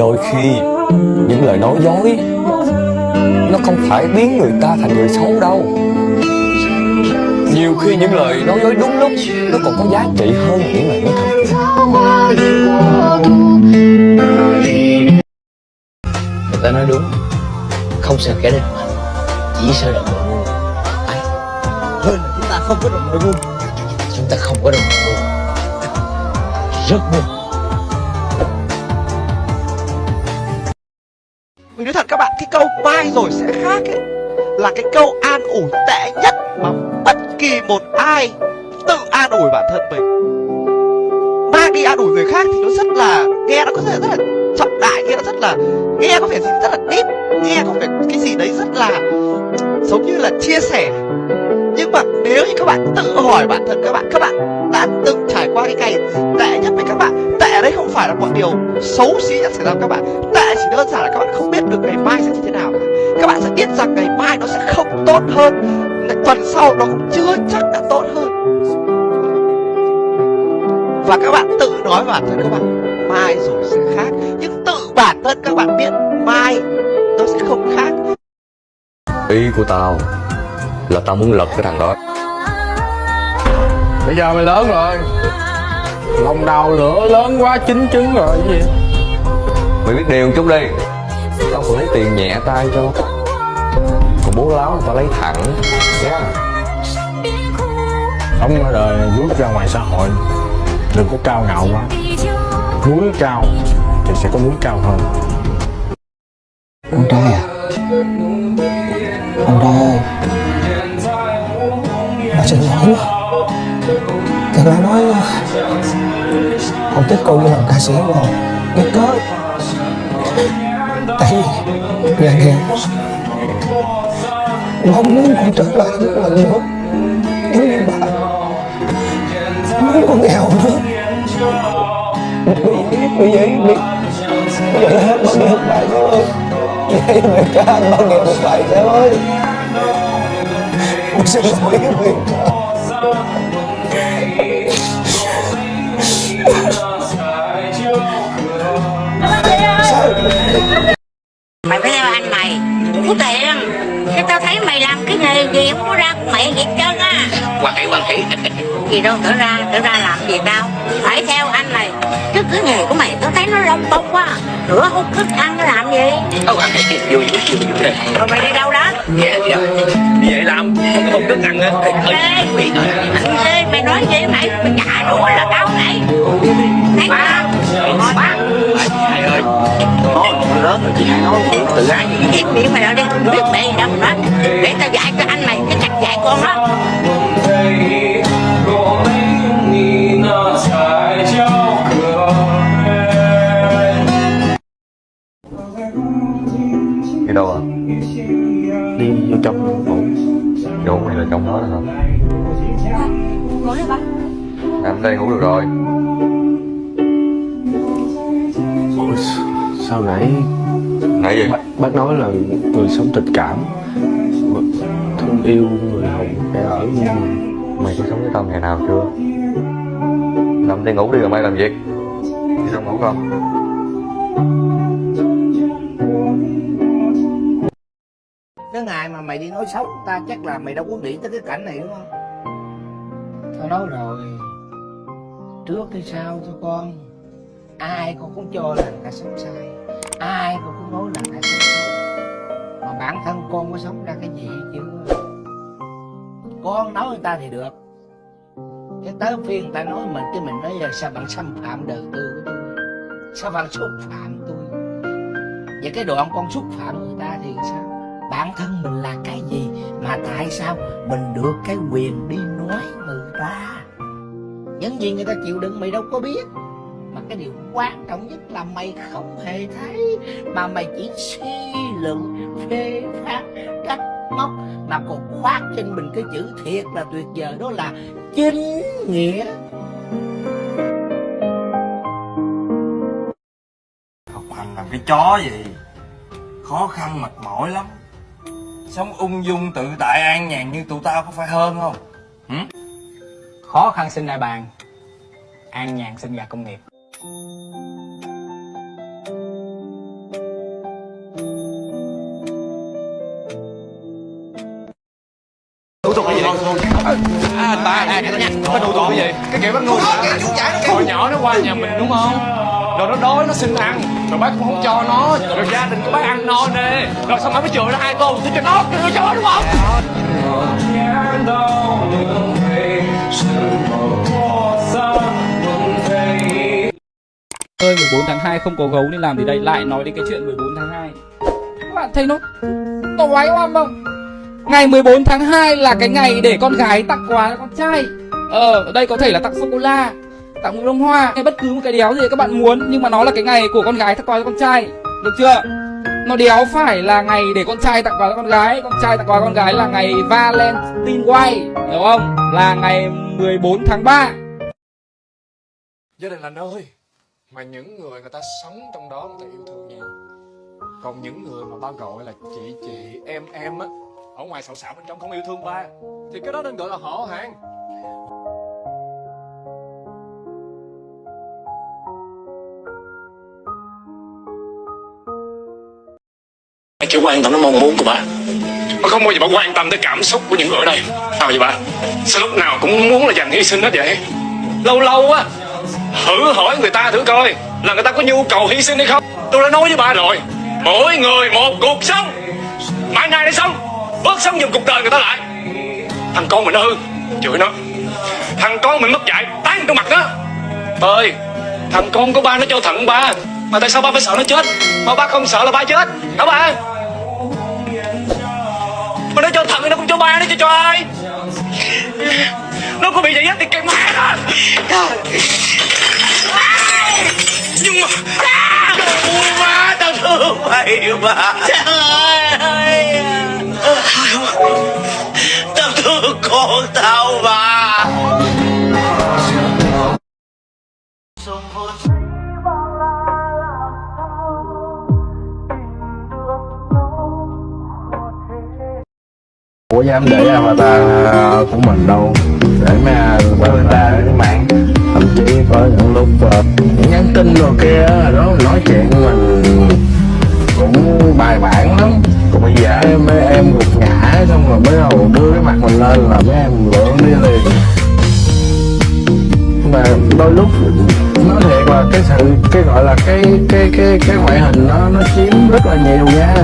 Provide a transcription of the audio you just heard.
Đôi khi, những lời nói dối, Nó không phải biến người ta thành người xấu đâu. Nhiều khi những lời nói dối đúng lúc, Nó còn có giá trị hơn những lời nói thật. Người ta nói đúng, Không sợ kẻ địch mạnh Chỉ sợ đồng đội ngu Ai? Hơn là chúng ta không có đồng đội ngu. Chúng ta không có đồng đội ngu. Rất ngu câu mai rồi sẽ khác ấy. Là cái câu an ủi tệ nhất mà bất kỳ một ai tự an ủi bản thân mình. Mang đi an ủi người khác thì nó rất là, nghe nó có thể rất là trọng đại, nghe nó rất là, nghe có vẻ gì rất là deep Nghe có vẻ cái gì đấy rất là, giống như là chia sẻ. Nhưng mà nếu như các bạn tự hỏi bản thân các bạn, các bạn đã từng trải qua cái ngày tệ nhất với các bạn Tệ đấy không phải là một điều xấu xí nhất xảy ra với các bạn. Tệ chỉ đơn giản là các bạn không biết biết rằng ngày mai nó sẽ không tốt hơn. Tuần sau nó cũng chưa chắc đã tốt hơn. Và các bạn tự nói bản thân các bạn Mai rồi sẽ khác. Nhưng tự bản thân các bạn biết Mai nó sẽ không khác. Ý của tao Là tao muốn lật cái thằng đó. Bây giờ mày lớn rồi. Lòng đào lửa lớn quá chín trứng rồi cái gì? Mày biết điều một chút đi. Tao còn lấy tiền nhẹ tay cho Còn bố láo tao lấy thẳng yeah. Sống ở đời bước ra ngoài xã hội Đừng có cao ngạo quá. Núi cao thì sẽ có núi cao hơn. Con trai à? Con trai ơi. Bà xin lỗi Thật ra nói Không thích cô như làm ca sĩ rồi Cái cớ. Tại vì Nhà nghèo nó muốn con trở lại một lần nữa nếu như bà? Muốn con nghèo nữa. Vì vì vậy bị Bây giờ hết bao nhiêu bài thôi Vậy mà cha bao nhiêu một bài ơi. Con xin lỗi Huyền mày gì đâu trở ra trở ra làm gì tao? Phải theo anh mày chứ cái nghề của mày tao thấy nó lông bông quá. Rửa hút thức ăn nó làm gì? Vui vui vui. Rồi mày đi đâu đó? Dạ dạ vậy làm Không có một thức ăn á. Ê, ê mày nói. gì mày? Mày trả đũa là tao này thấy Ba Ba hai ơi. Con lớn rồi chị hai nói tự ái. Gì im miệng mày ra đi. Biết mẹ gì đâu mà nói. Để tao dạy cho anh mày cái cách dạy con đó trong đó ba Nằm đây ngủ được rồi. Ôi, Sao nãy Nãy gì? bác, bác nói là người sống tình cảm. Thương yêu người hồng kẻ ở Mày có sống với tao ngày nào chưa? Nằm đây ngủ đi rồi mày làm việc Đi đâu ngủ con cái ngày mà mày đi nói xấu ta, chắc là mày đâu có nghĩ tới cái cảnh này, đúng không? Tao nói rồi. Trước hay sau thôi con. Ai con cũng cho là người ta sống sai. Ai con cũng nói là người ta sống sai. mà bản thân con có sống ra cái gì chứ? Con nói người ta thì được. Cái tới phiên người ta nói mình, cái mình nói là sao bạn xâm phạm đời tư của tôi? Sao bạn xúc phạm tôi? Vậy cái đoạn con xúc phạm người ta thì sao? Bản thân mình là cái gì? Mà tại sao mình được cái quyền đi nói người ta? Những gì người ta chịu đựng mày đâu có biết. Mà cái điều quan trọng nhất là mày không hề thấy. Mà mày chỉ suy luận, phê phán, trách móc. Mà còn khoác trên mình cái chữ thiệt là tuyệt vời, đó là chính nghĩa. Học hành làm cái chó gì? Khó khăn mệt mỏi lắm. Sống ung dung tự tại an nhàn như tụi tao có phải hơn không? Hử? Khó khăn sinh đại bàn An nhàn sinh gà công nghiệp thủ tục là gì? À, anh à, cái nha. Có thủ tục cái gì? Cái kiểu bắt nuôi, Cái Hồi nhỏ nó qua nhà mình đúng không? Rồi nó đói nó xin ăn. Rồi bác cũng không cho nó. Rồi gia đình của bác ăn no nê rồi xong bác mới chửi nó hai câu tôi cho nó cho nó đúng không? Ơi 14 tháng 2 không có gấu nên làm gì đây? Lại nói đến cái chuyện 14 tháng 2 các bạn thấy nó nó oái oăm không? Ngày 14 tháng 2 là cái ngày để con gái tặng quà cho con trai. Ờ ở đây có thể là tặng sô cô la tặng một bông hoa, hay bất cứ một cái đéo gì các bạn muốn, nhưng mà nó là cái ngày của con gái tặng quà cho con trai. Được chưa? Nó đéo phải là ngày để con trai tặng quà cho con gái, con trai tặng quà con gái là ngày Valentine Way hiểu không? Là ngày 14 tháng 3 gia đình là nơi mà những người người ta sống trong đó người ta yêu thương nhau. Còn những người mà ba gọi là chị chị, em em á, ở ngoài xạo xạo bên trong không yêu thương ba, thì cái đó nên gọi là họ hàng. Quan tâm đến mong muốn của bà, Bà không bao giờ bà quan tâm tới cảm xúc của những người ở đây. Sao vậy bà? Sao lúc nào cũng muốn là dành hy sinh hết vậy? Lâu lâu á Thử hỏi người ta thử coi Là người ta có nhu cầu hy sinh hay không. Tôi đã nói với bà rồi Mỗi người một cuộc sống. Mãi nay để sống Bớt sống dùng cuộc đời người ta lại. Thằng con mình nó hư Chửi nó. Thằng con mình mất dạy Tán trong mặt nó. Ơi Thằng con của ba nó cho thận ba Mà tại sao ba phải sợ nó chết? Mà ba không sợ là ba chết. Hả ba? Ba nó cho trời Nó có bị vậy á, thì cái má nó. Nhưng mà ui má tao thương mày mà. Trời ơi. Tao thương con tao. Ủa dám để avatar à, của mình đâu? Để mà mấy ta trên mạng. Thậm chí có những lúc uh, nhắn tin rồi kia đó nói chuyện mình cũng bài bản lắm. Còn bây giờ em em gục ngã xong rồi mới đầu đưa cái mặt mình lên là mấy em lượn đi liền. Mà đôi lúc nói thiệt là cái sự cái gọi là cái cái cái cái ngoại hình nó nó chiếm rất là nhiều nha.